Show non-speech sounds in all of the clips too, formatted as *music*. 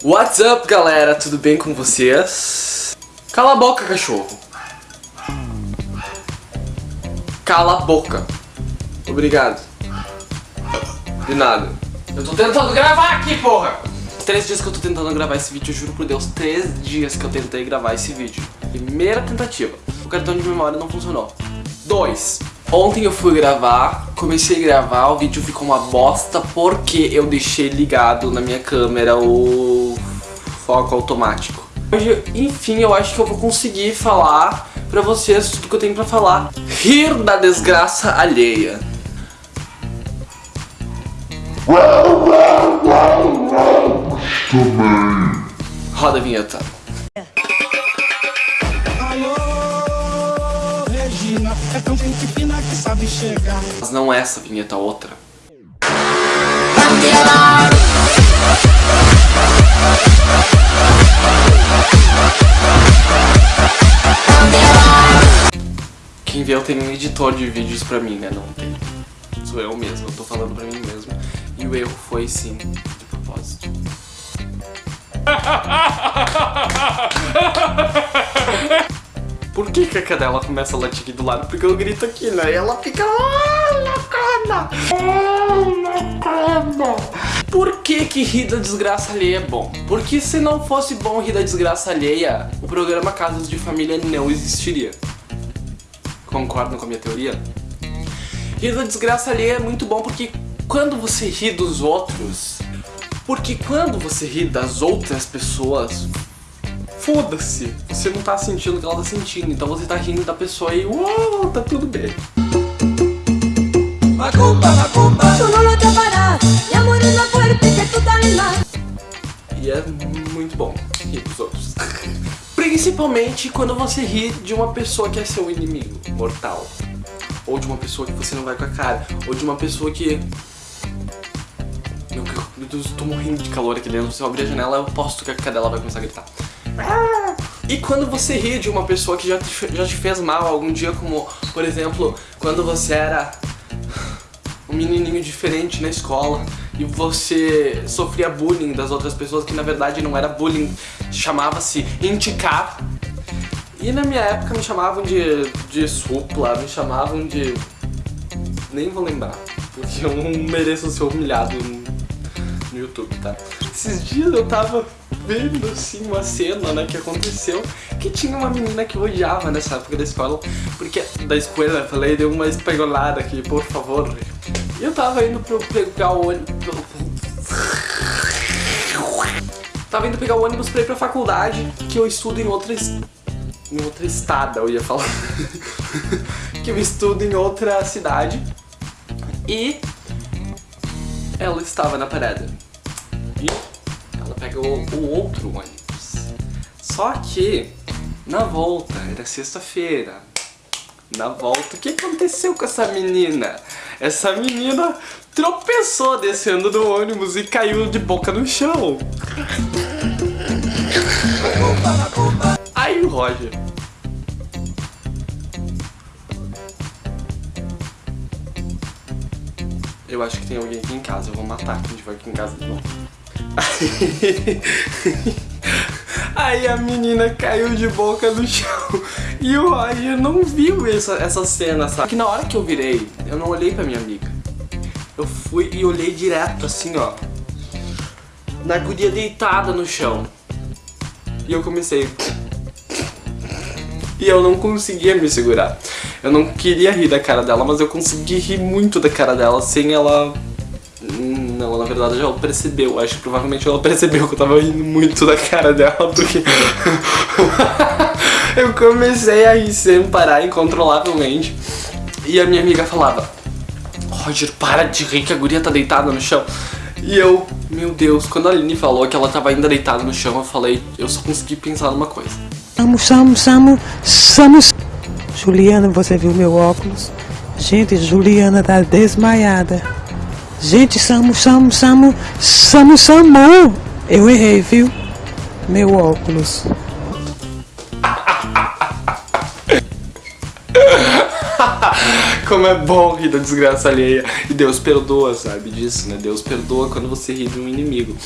What's up, galera? Tudo bem com vocês? Cala a boca, cachorro. Cala a boca. Obrigado. De nada. Eu tô tentando gravar aqui, porra! Três dias que eu tô tentando gravar esse vídeo, eu juro por Deus, três dias que eu tentei gravar esse vídeo. Primeira tentativa. O cartão de memória não funcionou. Dois. Ontem eu fui gravar, comecei a gravar, o vídeo ficou uma bosta porque eu deixei ligado na minha câmera o foco automático. Hoje, enfim, eu acho que eu vou conseguir falar pra vocês tudo que eu tenho pra falar. Rir da desgraça alheia. Roda a vinheta. Sabe chegar. Mas não essa vinheta, outra. Quem vê, eu tenho um editor de vídeos pra mim, né? Não tem. Sou eu mesmo, eu tô falando pra mim mesmo. E o erro foi sim, de propósito. *laughs* Por que, que a cadela começa a latir aqui do lado? Porque eu grito aqui, né? E ela fica... "Ah, na cama! Ah, na cama!" Por que que rir da desgraça alheia é bom? Porque se não fosse bom rir da desgraça alheia, o programa Casas de Família não existiria. Concordam com a minha teoria? Rir da desgraça alheia é muito bom porque quando você ri dos outros... Porque quando você ri das outras pessoas, foda-se, você não tá sentindo o que ela tá sentindo, então você tá rindo da pessoa e uou, tá tudo bem. Calma. E é muito bom rir dos outros. *laughs* Principalmente quando você ri de uma pessoa que é seu inimigo mortal. Ou de uma pessoa que você não vai com a cara. Ou de uma pessoa que... Meu, meu Deus, eu tô morrendo de calor aqui dentro. Se eu abrir a janela, eu posto que a cadela vai começar a gritar. E quando você ri de uma pessoa que já te, já te fez mal algum dia, como, por exemplo, quando você era um menininho diferente na escola e você sofria bullying das outras pessoas, que na verdade não era bullying, chamava-se indicar. E na minha época me chamavam de, de supla, me chamavam de... Nem vou lembrar, porque eu não mereço ser humilhado no, no YouTube, tá? Esses dias eu tava vendo assim uma cena, né, que aconteceu, que tinha uma menina que eu odiava nessa época da escola, porque da escola, eu falei, deu uma espanholada aqui, por favor. E eu tava indo pro pegar o ônibus. Tava indo pegar o ônibus pra ir pra faculdade, que eu estudo em outra em outra estada, eu ia falar. *laughs* que eu estudo em outra cidade. E ela estava na parada. E ela pegou o outro ônibus. Só que na volta, era sexta-feira. Na volta, o que aconteceu com essa menina? Essa menina tropeçou descendo do ônibus e caiu de boca no chão. Aí o Roger. Eu acho que tem alguém aqui em casa, eu vou matar quem tiver aqui em casa de novo. *laughs* Aí a menina caiu de boca no chão e o Roger não viu essa, essa cena, sabe? Que na hora que eu virei, eu não olhei pra minha amiga. Eu fui e olhei direto assim, ó. Na guria deitada no chão. E eu comecei. E eu não conseguia me segurar. Eu não queria rir da cara dela, mas eu consegui rir muito da cara dela sem ela. Não, na verdade ela percebeu. Acho que provavelmente ela percebeu que eu tava rindo muito da cara dela, porque. *laughs* eu comecei a rir sem parar incontrolavelmente. E a minha amiga falava: Roger, para de rir que a guria tá deitada no chão. E eu, meu Deus, quando a Aline falou que ela tava ainda deitada no chão, eu falei, eu só consegui pensar numa coisa. Samu, Samu, Samu, Samu. Juliana, você viu meu óculos? Gente, Juliana tá desmaiada. Gente, Samu, Samu, Samu, Samu, Samu. Eu errei, viu? Meu óculos. *laughs* Como é bom rir da desgraça alheia. E Deus perdoa, sabe disso, né? Deus perdoa quando você ri de um inimigo.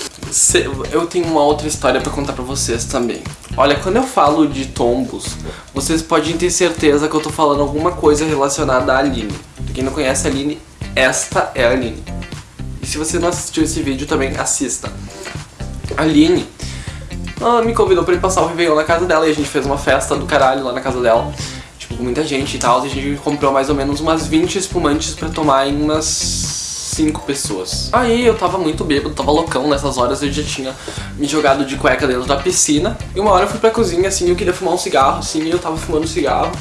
eu tenho uma outra história pra contar pra vocês também. Olha, quando eu falo de tombos, vocês podem ter certeza que eu tô falando alguma coisa relacionada à Aline. Pra quem não conhece a Aline, esta é a Aline. Se você não assistiu esse vídeo também, assista. A Aline, ela me convidou pra ir passar o Réveillon na casa dela e a gente fez uma festa do caralho lá na casa dela. Tipo, muita gente e tal. E a gente comprou mais ou menos umas 20 espumantes pra tomar em umas 5 pessoas. Aí eu tava muito bêbado, tava loucão nessas horas. Eu já tinha me jogado de cueca dentro da piscina. E uma hora eu fui pra cozinha assim, eu queria fumar um cigarro assim, e eu tava fumando cigarro.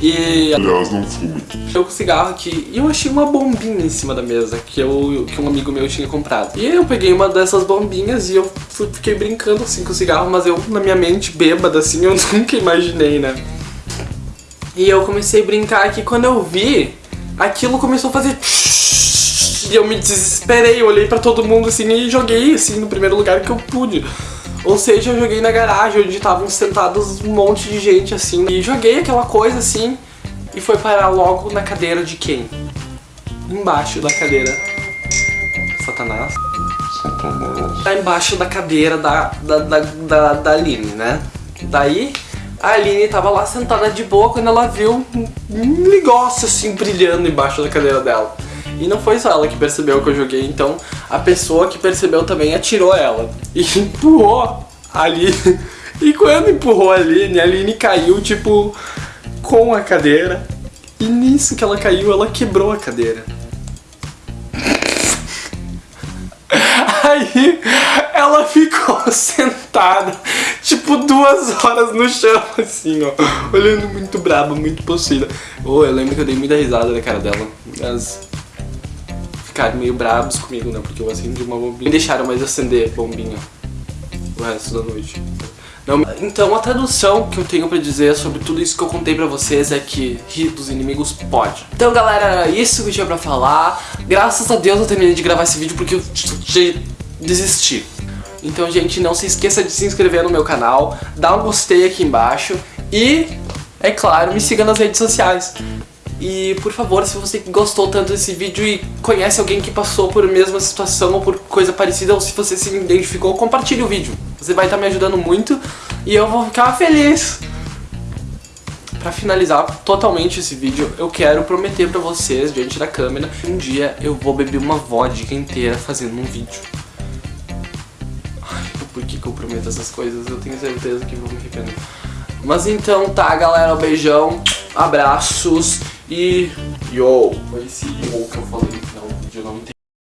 E Aliás, não fume. eu com o cigarro aqui e eu achei uma bombinha em cima da mesa que, eu, que um amigo meu tinha comprado. E eu peguei uma dessas bombinhas e eu fui- fiquei brincando assim com o cigarro, mas eu, na minha mente bêbada, assim, *laughs* eu nunca imaginei, né? E eu comecei a brincar aqui quando eu vi, aquilo começou a fazer. E eu me desesperei, eu olhei pra todo mundo assim e joguei assim no primeiro lugar que eu pude. Ou seja, eu joguei na garagem onde estavam sentados um monte de gente assim. E joguei aquela coisa assim e foi parar logo na cadeira de quem? Embaixo da cadeira. Satanás. Tá embaixo da cadeira da, da, da, da, da Aline, né? Daí a Aline tava lá sentada de boa quando ela viu um negócio assim brilhando embaixo da cadeira dela. E não foi só ela que percebeu que eu joguei, então a pessoa que percebeu também atirou ela e *laughs* empurrou a Aline. *laughs* E quando empurrou a Aline, a Aline caiu tipo com a cadeira. E nisso que ela caiu, ela quebrou a cadeira. *laughs* Aí ela ficou sentada, tipo duas horas no chão, assim, ó, olhando muito braba, muito possuída. Oh, eu lembro que eu dei muita risada na cara dela, mas ficaram meio bravos comigo, né? Porque eu acendi uma bombinha. Me deixaram mais acender bombinha o resto da noite. Não, então a tradução que eu tenho pra dizer sobre tudo isso que eu contei pra vocês é que rir dos inimigos pode. Então galera, era isso que eu tinha pra falar. Graças a Deus eu terminei de gravar esse vídeo porque eu desisti. Então gente, não se esqueça de se inscrever no meu canal, dá um gostei aqui embaixo e, é claro, me siga nas redes sociais. E por favor, se você gostou tanto desse vídeo e conhece alguém que passou por mesma situação ou por coisa parecida, ou se você se identificou, compartilhe o vídeo. Você vai estar me ajudando muito e eu vou ficar feliz. Pra finalizar totalmente esse vídeo, eu quero prometer pra vocês, diante da câmera, um dia eu vou beber uma vodka inteira fazendo um vídeo. Ai, por que, que eu prometo essas coisas? Eu tenho certeza que vou me arrepender. Mas então tá, galera, um beijão, abraços e yo! Esse yo que eu falei.